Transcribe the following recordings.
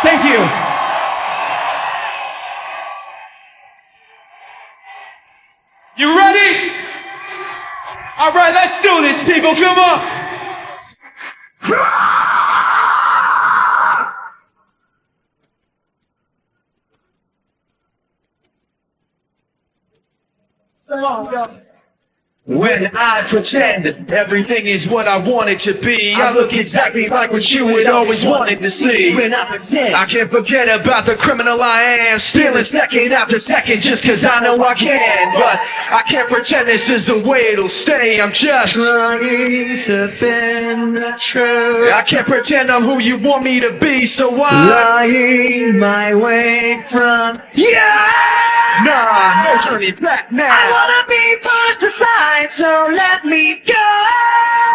Thank you. You ready? All right, let's do this, people. Come on. Come on, go. When I pretend everything is what I want it to be, I look exactly like what you would always wanted to see. When I pretend I can't forget about the criminal I am, stealing second after second just cause I know I can. But I can't pretend this is the way it'll stay. I'm just trying to bend the truth I can't pretend I'm who you want me to be, so I Lying my way from Yeah! Nah, no turning back now. I wanna be pushed aside, so let me go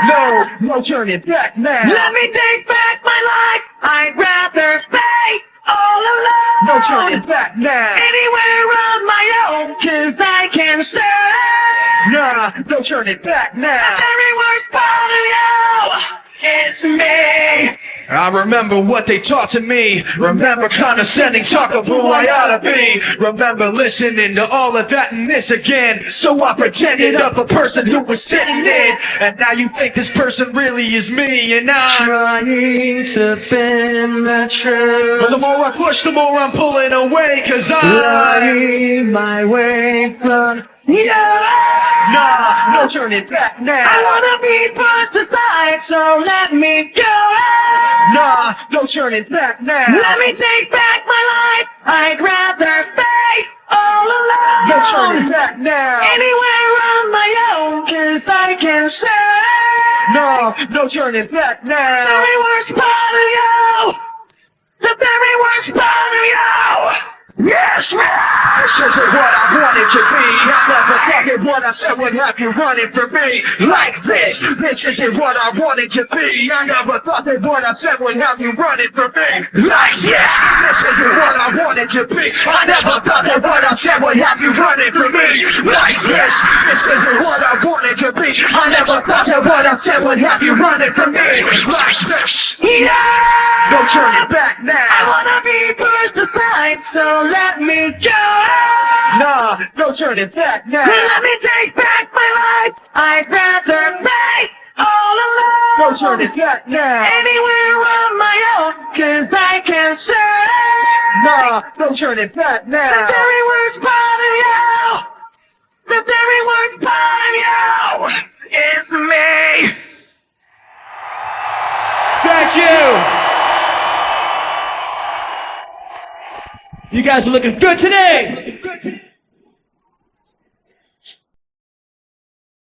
No, no turning back now. Let me take back my life I'd rather be all alone No turning back now. Anywhere on my own Cause I can say Nah, no turning back now. The now. very worst part of you is me I remember what they taught to me. Remember condescending talk of who I ought to be. Remember listening to all of that and this again. So I pretended up a person who was fitting in. And now you think this person really is me. And I. Trying to bend the truth. But the more I push, the more I'm pulling away. Cause I. Lying my way from you Nah, no turning back now. I wanna be pushed aside, so let me go Nah, no turning back now. Let me take back my life I'd rather be all alone No turning back now. Anywhere on my own Cause I can say No, no turning back now. The very worst part of you The very worst part of you Yes, man This isn't what I wanted to be. I never thought that what I said would have you running for me like this. This isn't what I wanted to be. I never thought that what I said would have you running for me like this. This isn't what I wanted to be. I never thought that what I said would have you running for me like this. This isn't what I wanted to be. I never thought that what I said would have you running for me like this. Yeah! No turning back now. I wanna be pushed aside, so let me go. Nah, no turning back now. Let me take back my life. I'd rather be all alone. No turning back now. Anywhere on my own, cause I can say Nah, no turning back now. the now. very worst part of you. The very worst part of you is me. Thank you. You guys are looking good today.